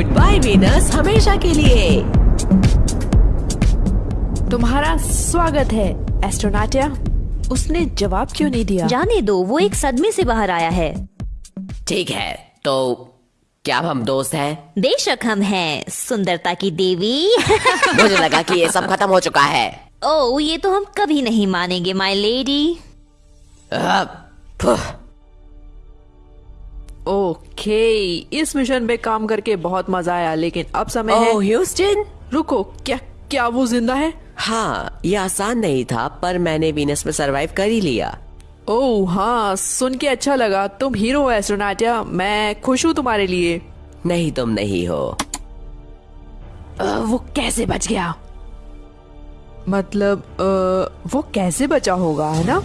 Good by Venus हमेशा के लिए। तुम्हारा स्वागत है एस्ट्रोनाटिया उसने जवाब क्यों नहीं दिया? जाने दो वो एक सदमे से बाहर आया है। ठीक है तो क्या हम दोस्त हैं? बेशक हम हैं सुंदरता की देवी। मुझे लगा कि ये सब खत्म हो चुका है। ओ ये तो हम कभी नहीं मानेंगे माय लेडी अ, ओके इस मिशन पे काम करके बहुत मज़ा आया लेकिन अब समय है। ह्यूस्टन रुको क्या क्या वो ज़िंदा है? हाँ ये आसान नहीं था पर मैंने वीनस में सरवाइव कर ही लिया। ओह हाँ सुन के अच्छा लगा। तुम हीरो हो एस्ट्रोनाटिया मैं खुश हूँ तुम्हारे लिए। नहीं तुम नहीं हो। अ, वो कैसे बच गया? मतलब अ, वो कैसे बचा होगा है ना?